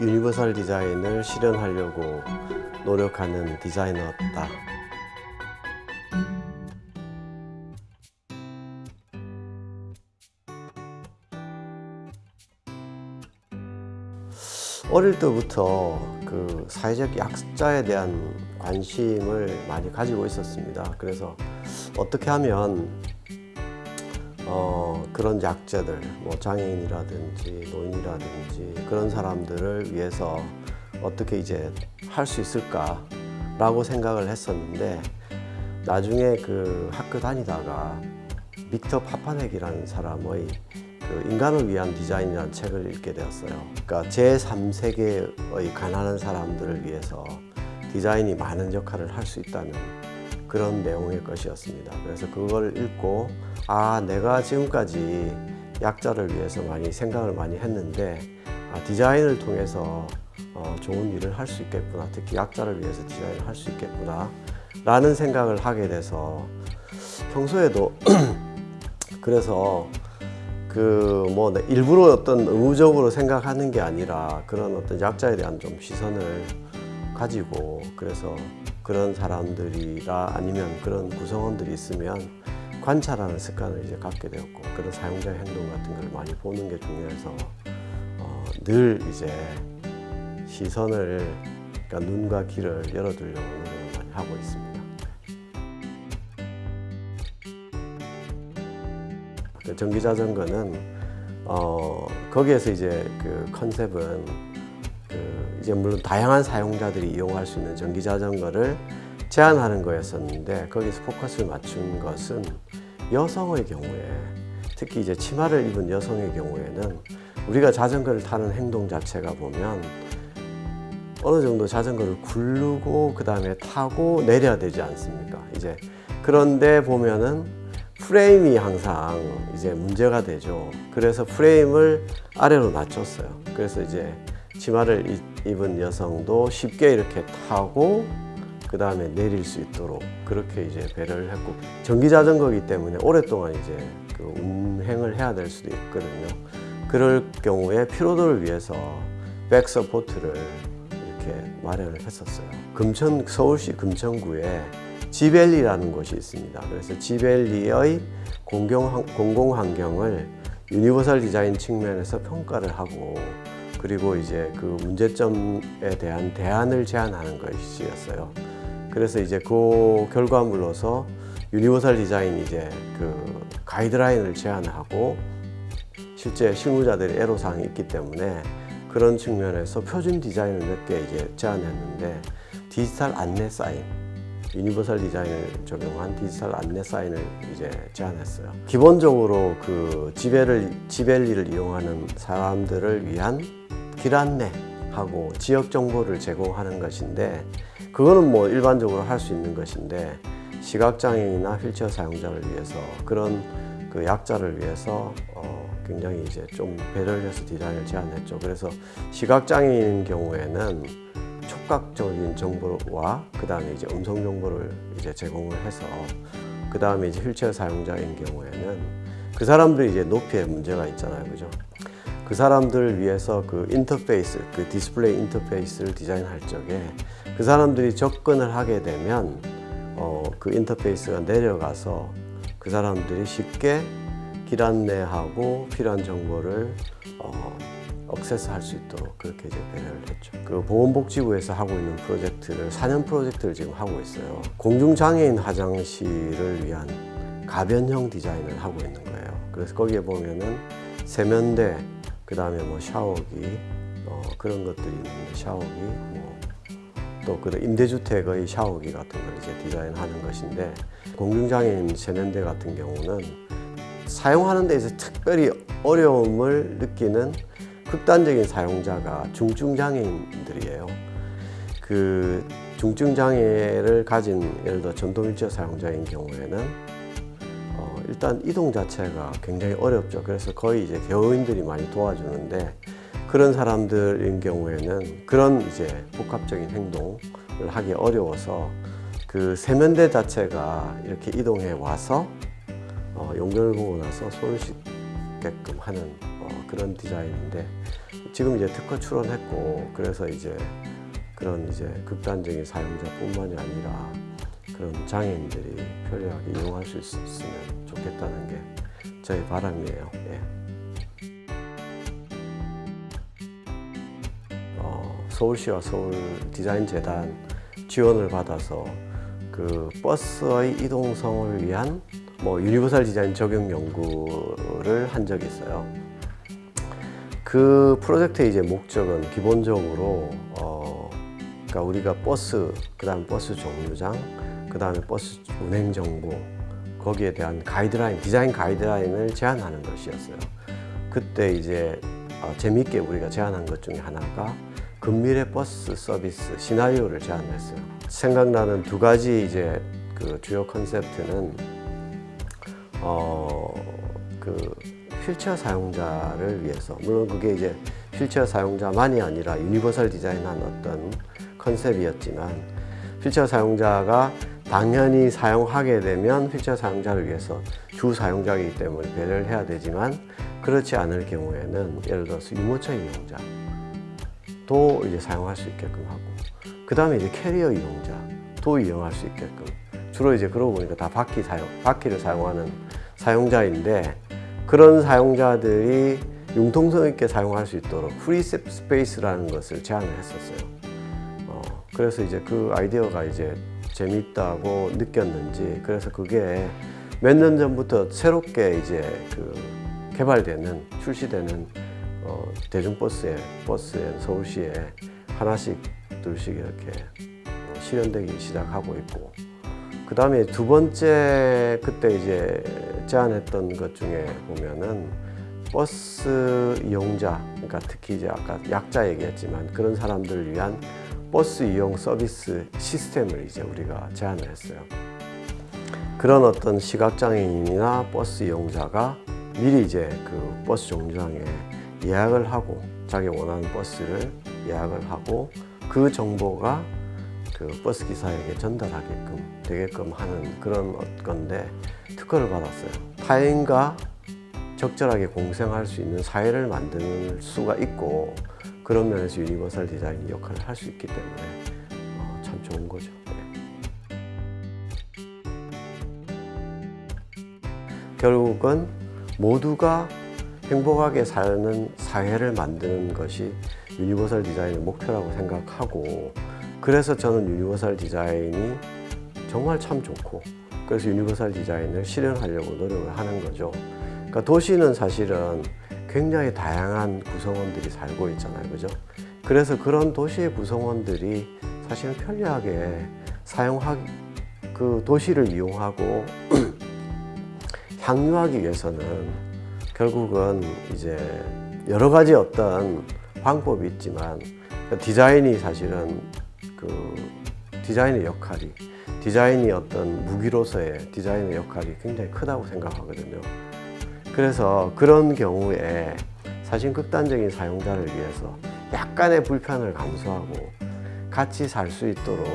유니버설 디자인을 실현하려고 노력하는 디자이너다. 어릴 때부터 그 사회적 약자에 대한 관심을 많이 가지고 있었습니다. 그래서 어떻게 하면 어, 그런 약자들, 뭐 장애인이라든지 노인이라든지 그런 사람들을 위해서 어떻게 이제 할 수 있을까라고 생각을 했었는데 나중에 그 학교 다니다가 빅터 파파넥이라는 사람의 그 인간을 위한 디자인이라는 책을 읽게 되었어요. 그러니까 제3세계의 가난한 사람들을 위해서 디자인이 많은 역할을 할 수 있다는 그런 내용의 것이었습니다. 그래서 그걸 읽고 아 내가 지금까지 약자를 위해서 많이 생각을 많이 했는데 아, 디자인을 통해서 어, 좋은 일을 할 수 있겠구나. 특히 약자를 위해서 디자인을 할 수 있겠구나. 라는 생각을 하게 돼서 평소에도 그래서 그 뭐 일부러 어떤 의무적으로 생각하는 게 아니라 그런 어떤 약자에 대한 좀 시선을 가지고 그래서 그런 사람들이라 아니면 그런 구성원들이 있으면 관찰하는 습관을 이제 갖게 되었고 그런 사용자의 행동 같은 걸 많이 보는 게 중요해서 어, 늘 이제 시선을 그러니까 눈과 귀를 열어두려고 노력을 많이 하고 있습니다. 그 전기자전거는 어, 거기에서 이제 그 컨셉은 그 이제 물론 다양한 사용자들이 이용할 수 있는 전기자전거를 제한하는 거였었는데 거기서 포커스를 맞춘 것은 여성의 경우에 특히 이제 치마를 입은 여성의 경우에는 우리가 자전거를 타는 행동 자체가 보면 어느 정도 자전거를 굴르고 그 다음에 타고 내려야 되지 않습니까? 이제 그런데 보면은 프레임이 항상 이제 문제가 되죠. 그래서 프레임을 아래로 낮췄어요. 그래서 이제 치마를 입은 여성도 쉽게 이렇게 타고 그 다음에 내릴 수 있도록 그렇게 이제 배려를 했고 전기 자전거이기 때문에 오랫동안 이제 그 운행을 해야 될 수도 있거든요. 그럴 경우에 피로도를 위해서 back support를 이렇게 마련을 했었어요. 금천 서울시 금천구에 G밸리라는 곳이 있습니다. 그래서 G밸리의 공경, 공공환경을 유니버설 디자인 측면에서 평가를 하고 그리고 이제 그 문제점에 대한 대안을 제안하는 것이었어요. 그래서 이제 그 결과물로서 유니버설 디자인 이제 그 가이드라인을 제안하고 실제 실무자들의 애로사항이 있기 때문에 그런 측면에서 표준 디자인을 몇 개 이제 제안했는데 디지털 안내 사인 유니버설 디자인을 적용한 디지털 안내 사인을 이제 제안했어요. 기본적으로 그 G밸을 G밸리를 이용하는 사람들을 위한 길 안내하고 지역 정보를 제공하는 것인데 그거는 뭐 일반적으로 할 수 있는 것인데 시각장애인이나 휠체어 사용자를 위해서 그런 그 약자를 위해서 어 굉장히 이제 좀 배려를 해서 디자인을 제안했죠. 그래서 시각장애인 경우에는 촉각적인 정보와 그 다음에 이제 음성 정보를 이제 제공을 해서 그 다음에 이제 휠체어 사용자인 경우에는 그 사람들이 이제 높이에 문제가 있잖아요, 그죠? 그 사람들을 위해서 그 인터페이스, 그 디스플레이 인터페이스를 디자인할 적에 그 사람들이 접근을 하게 되면 어, 그 인터페이스가 내려가서 그 사람들이 쉽게 길 안내하고 필요한 정보를 어, access할 수 있도록 그렇게 이제 배려를 했죠. 그 보건복지부에서 하고 있는 프로젝트를 4년 프로젝트를 지금 하고 있어요. 공중장애인 화장실을 위한 가변형 디자인을 하고 있는 거예요. 그래서 거기에 보면은 세면대, 그 다음에 뭐 샤워기 어, 그런 것들이 있는데 샤워기, 뭐 또그 임대주택의 샤워기 같은 걸 이제 디자인하는 것인데 공중장애인 세면대 같은 경우는 사용하는 데에서 특별히 어려움을 느끼는 극단적인 사용자가 중증장애인들이에요. 그 중증장애를 가진 예를 들어 전동휠체어 사용자인 경우에는 어, 일단 이동 자체가 굉장히 어렵죠. 그래서 거의 이제 개호인들이 많이 도와주는데 그런 사람들인 경우에는 그런 이제 복합적인 행동을 하기 어려워서 그 세면대 자체가 이렇게 이동해 와서 어, 연결을 보고 나서 손을 씻 있게끔 하는 어, 그런 디자인인데 지금 이제 특허 출원했고 그래서 이제 그런 이제 극단적인 사용자뿐만이 아니라 그런 장애인들이 편리하게 이용할 수 있- 있으면 좋겠다는 게 저희 바람이에요. 예. 어, 서울시와 서울 디자인 재단 지원을 받아서 그 버스의 이동성을 위한 뭐 유니버설 디자인 적용 연구를 한 적이 있어요. 그 프로젝트의 이제 목적은 기본적으로 어 그러니까 우리가 버스 그 다음 버스 정류장 그 다음에 버스 운행 정보 거기에 대한 가이드라인 디자인 가이드라인을 제안하는 것이었어요. 그때 이제 어, 재미있게 우리가 제안한 것 중에 하나가 근미래 버스 서비스 시나리오를 제안했어요. 생각나는 두 가지 이제 그 주요 컨셉트는 어 그 휠체어 사용자를 위해서 물론 그게 이제 휠체어 사용자만이 아니라 유니버설 디자인한 어떤 컨셉이었지만 휠체어 사용자가 당연히 사용하게 되면 휠체어 사용자를 위해서 주 사용자이기 때문에 배려를 해야 되지만 그렇지 않을 경우에는 예를 들어서 유모차 이용자도 이제 사용할 수 있게끔 하고 그 다음에 이제 캐리어 이용자도 이용할 수 있게끔 주로 이제 그러고 보니까 다 바퀴 사용 바퀴를 사용하는 사용자인데 그런 사용자들이 융통성 있게 사용할 수 있도록 free space라는 것을 제안을 했었어요. 어, 그래서 이제 그 아이디어가 이제 재밌다고 느꼈는지 그래서 그게 몇 년 전부터 새롭게 이제 그 개발되는 출시되는 어, 대중버스에 버스에 서울시에 하나씩 둘씩 이렇게 어, 실현되기 시작하고 있고 그 다음에 두 번째 그때 이제 제안했던 것 중에 보면은 버스 이용자, 그러니까 특히 이제 아까 약자 얘기했지만 그런 사람들을 위한 버스 이용 서비스 시스템을 이제 우리가 제안을 했어요. 그런 어떤 시각장애인이나 버스 이용자가 미리 이제 그 버스 정류장에 예약을 하고 자기 원하는 버스를 예약을 하고 그 정보가 그 버스 기사에게 전달하게끔 되게끔 하는 그런 건데 특허를 받았어요. 타인과 적절하게 공생할 수 있는 사회를 만들 수가 있고 그런 면에서 유니버설 디자인 역할을 할 수 있기 때문에 어, 참 좋은 거죠. 네. 결국은 모두가 행복하게 사는 사회를 만드는 것이 유니버설 디자인의 목표라고 생각하고 그래서 저는 유니버설 디자인이 정말 참 좋고 그래서 유니버설 디자인을 실현하려고 노력을 하는 거죠. 그러니까 도시는 사실은 굉장히 다양한 구성원들이 살고 있잖아요. 그죠? 그래서 그런 도시의 구성원들이 사실은 편리하게 사용하 그 도시를 이용하고 향유하기 위해서는 결국은 이제 여러 가지 어떤 방법이 있지만 그 디자인이 사실은 그 디자인의 역할이 디자인이 어떤 무기로서의 디자인의 역할이 굉장히 크다고 생각하거든요. 그래서 그런 경우에 사실 극단적인 사용자를 위해서 약간의 불편을 감수하고 같이 살 수 있도록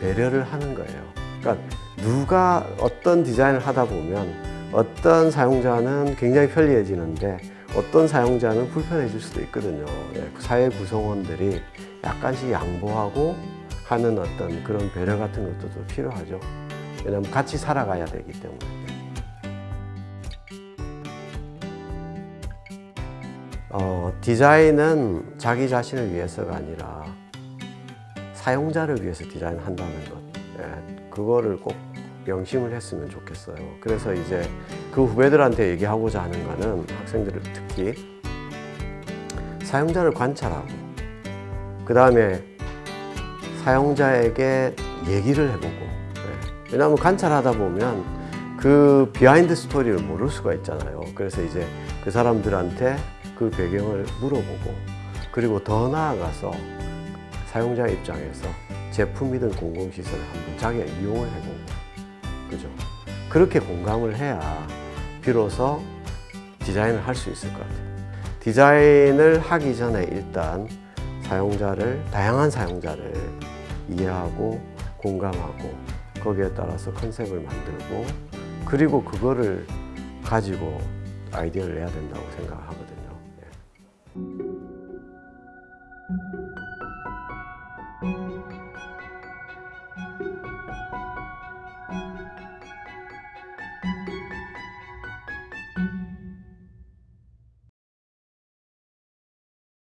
배려를 하는 거예요. 그러니까 누가 어떤 디자인을 하다 보면 어떤 사용자는 굉장히 편리해지는데 어떤 사용자는 불편해질 수도 있거든요. 예, 사회 구성원들이 약간씩 양보하고 하는 어떤 그런 배려 같은 것도 좀 필요하죠. 왜냐하면 같이 살아가야 되기 때문에. 어, 디자인은 자기 자신을 위해서가 아니라 사용자를 위해서 디자인한다는 것. 예, 그거를 꼭 명심을 했으면 좋겠어요. 그래서 이제 그 후배들한테 얘기하고자 하는 거는 학생들을 특히 사용자를 관찰하고 그 다음에 사용자에게 얘기를 해보고 예, 왜냐하면 관찰하다 보면 그 behind story를 모를 수가 있잖아요. 그래서 이제 그 사람들한테 그 배경을 물어보고 그리고 더 나아가서 사용자 입장에서 제품이든 공공시설을 한번 자기가 이용을 해보고 그죠? 그렇게 공감을 해야 비로소 디자인을 할 수 있을 것 같아요. 디자인을 하기 전에 일단 사용자를 다양한 사용자를 이해하고 공감하고 거기에 따라서 컨셉을 만들고 그리고 그거를 가지고 아이디어를 내야 된다고 생각하거든요. Thank you.